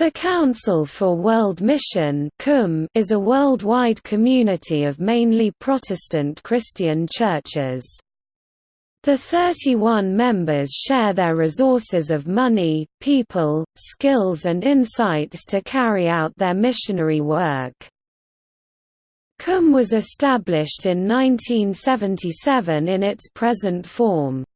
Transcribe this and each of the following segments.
The Council for World Mission is a worldwide community of mainly Protestant Christian churches. The 31 members share their resources of money, people, skills and insights to carry out their missionary work. CUM was established in 1977 in its present form.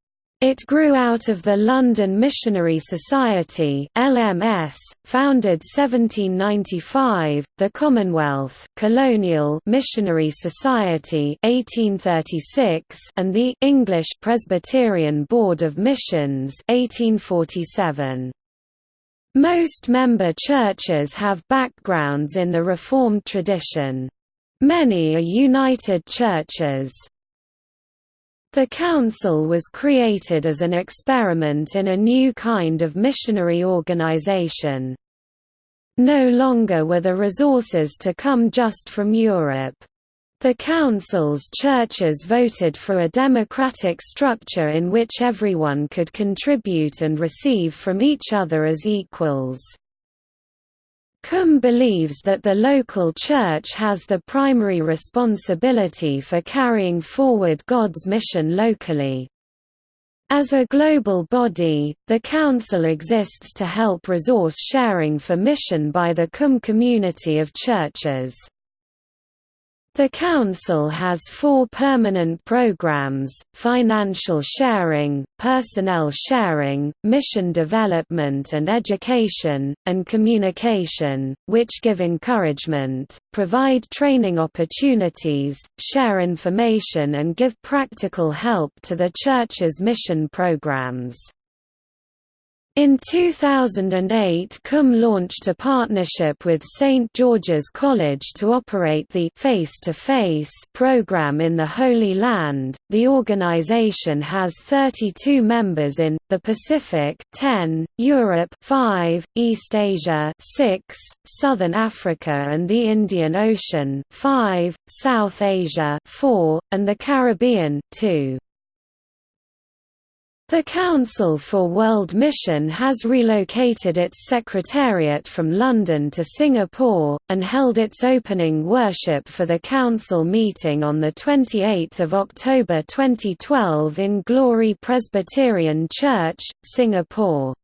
It grew out of the London Missionary Society (LMS), founded 1795, the Commonwealth Colonial Missionary Society 1836, and the English Presbyterian Board of Missions 1847. Most member churches have backgrounds in the Reformed tradition. Many are United Churches. The Council was created as an experiment in a new kind of missionary organization. No longer were the resources to come just from Europe. The Council's churches voted for a democratic structure in which everyone could contribute and receive from each other as equals. CUM believes that the local church has the primary responsibility for carrying forward God's mission locally. As a global body, the Council exists to help resource sharing for mission by the CUM community of churches. The Council has four permanent programs, financial sharing, personnel sharing, mission development and education, and communication, which give encouragement, provide training opportunities, share information and give practical help to the Church's mission programs. In 2008 CUM launched a partnership with St. George's College to operate the Face-to-Face program in the Holy Land. The organization has 32 members in the Pacific 10, Europe 5, East Asia 6, Southern Africa and the Indian Ocean 5, South Asia 4, and the Caribbean 2. The Council for World Mission has relocated its secretariat from London to Singapore, and held its opening worship for the Council meeting on 28 October 2012 in Glory Presbyterian Church, Singapore.